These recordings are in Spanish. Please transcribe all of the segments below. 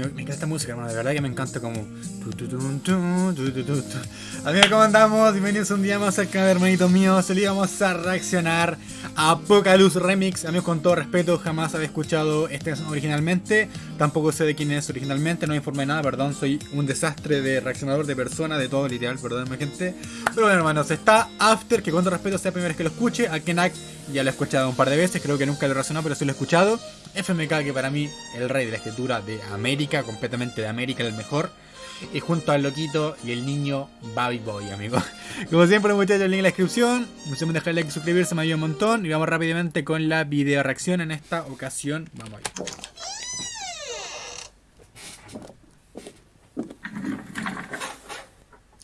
Me, encanta esta música, hermano. De verdad que me encanta como. Amigos, ¿cómo andamos? Bienvenidos un día más al canal, hermanitos míos. Hoy vamos a reaccionar a Apocalypse Remix. Amigos, con todo respeto, jamás había escuchado este originalmente. Tampoco sé de quién es originalmente, no me informé nada, perdón. Soy un desastre de reaccionador de persona, de todo literal, perdónenme, gente. Pero bueno, hermanos, está After, que con todo respeto sea la primera vez que lo escuche. A Kenak ya lo he escuchado un par de veces, creo que nunca lo he reaccionado, pero sí lo he escuchado. FMK, que para mí, el rey de la escritura de América, completamente de América, el mejor. Y junto al loquito y el niño Baby Boy, amigo. Como siempre, muchachos, el link en la descripción. No se dejar like y suscribirse, me ayuda un montón. Y vamos rápidamente con la video reacción en esta ocasión. Vamos allá.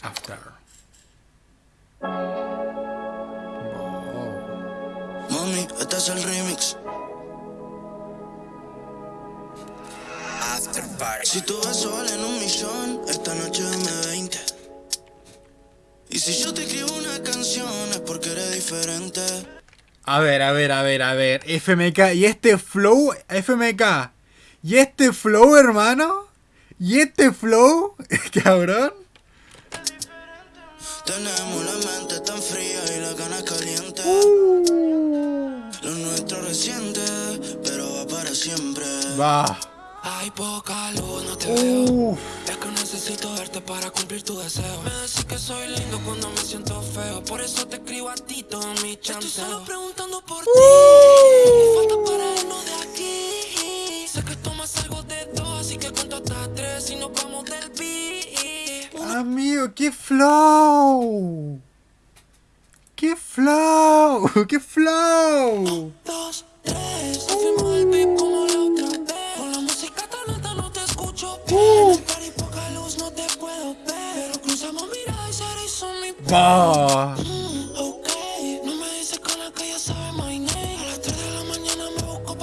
After. Mami, este es el remix. Si tu beso vale un millón, esta noche dame 20. Y si yo te escribo una canción es porque eres diferente. A ver, a ver, a ver, a ver. FMK, y este flow, FMK. Y este flow, hermano. Y este flow, cabrón. Tenemos la mente tan fría y la gana caliente. Uh. Lo nuestro reciente, pero va para siempre. Va. Hay poca luz, no te veo. Es que necesito verte para cumplir tu deseo. Me decís que soy lindo cuando me siento feo. Por eso te escribo a ti todo mi chance. Estoy solo preguntando por ti. Falta para irnos de aquí. Sé que tomas algo de dos, así que cuento hasta tres y nos vamos del beat. Amigo, qué flow. ¡Qué flow! ¡Qué flow! dos, tres,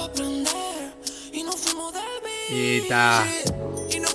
aprender. Y ta. Nos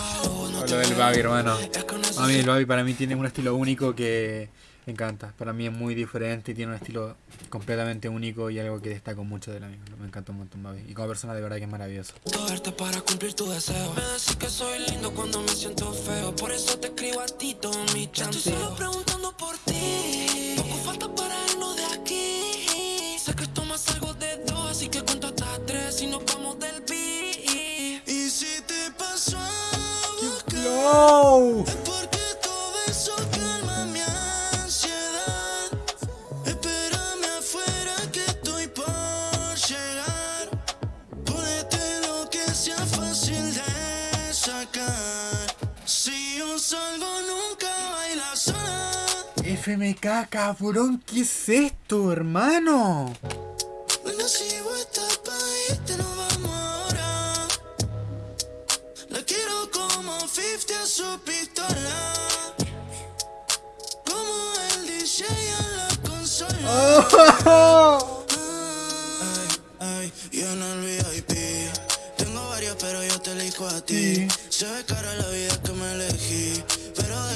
Lo del Babi, hermano. A mí el Babi para mí tiene un estilo único que encanta. Para mí es muy diferente y tiene un estilo completamente único y algo que destaco mucho de la misma. Me encanta un montón, Babi. Y como persona de verdad que es maravilloso. No. FMK, cabrón, ¿qué es esto, hermano? Bueno, si a su pistola. Como el DJ en la consola. Oh. Ay, ay, yo en el VIP. Tengo varias, pero yo te elijo a ti. Se ve cara la vida que me elegí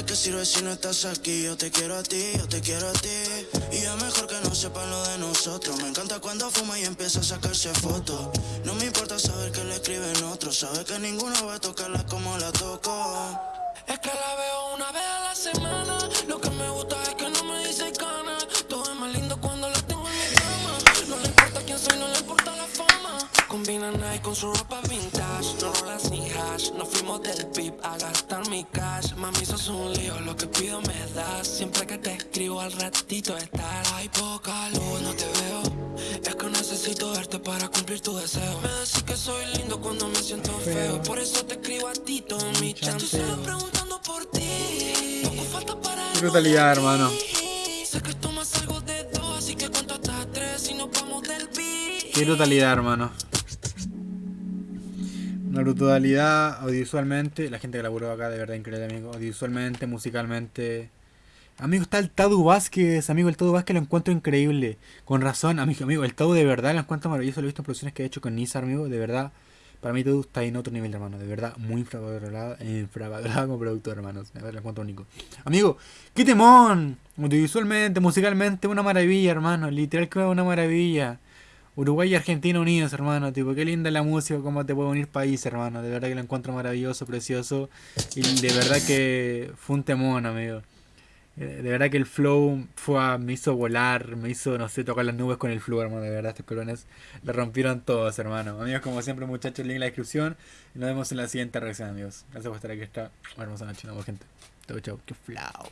qué sirve si no estás aquí? Yo te quiero a ti, yo te quiero a ti. Y es mejor que no sepan lo de nosotros. Me encanta cuando fuma y empieza a sacarse fotos. No me importa saber que le escriben otros. Sabe que ninguno va a tocarla como la toco. Es que la veo una vez a la semana. Lo que me gusta es que no me dice cana. Todo es más lindo cuando la tengo en mi cama. No le importa quién soy, no le importa la fama. Combina Nike con su ropa vintage. Hash. Nos fuimos del pip a gastar mi cash. Mami, sos un lío. Lo que pido me das. Siempre que te escribo al ratito estás. Hay poca luz, no te veo. Es que necesito verte para cumplir tu deseo. Me decís que soy lindo cuando me siento feo. Por eso te escribo a ti todo mi chance. Estoy solo preguntando por ti. Poco falta para. Brutalidad, hermano. Sé que tomas algo de dos, así que Qué brutalidad, hermano. Una brutalidad audiovisualmente. La gente que laburó acá, de verdad, increíble, amigo. Audiovisualmente, musicalmente. Amigo, está el Tadu Vázquez. Amigo, el Tadu Vázquez lo encuentro increíble. Con razón, amigo, amigo. El Tadu de verdad lo encuentro maravilloso. Lo he visto en producciones que he hecho con Nizar, amigo. De verdad. Para mí todo está en otro nivel, hermano. De verdad, muy infravalorado, infravalorado como productor, hermanos. Lo encuentro único. Amigo, qué temón. Audiovisualmente, musicalmente, una maravilla, hermano. Literal que una maravilla. Uruguay y Argentina unidos, hermano. Tipo, qué linda la música, cómo te puede unir país, hermano. De verdad que lo encuentro maravilloso, precioso. Y de verdad que fue un temón, amigo. Eh, de verdad que el flow fue, me hizo volar, me hizo, no sé, tocar las nubes con el flow, hermano. De verdad, estos colones le rompieron todos, hermano. Amigos, como siempre, muchachos, link en la descripción. Y nos vemos en la siguiente reacción, amigos. Gracias por estar aquí. Esta hermosa noche, ¿no, gente? Chau, chau. Qué flow.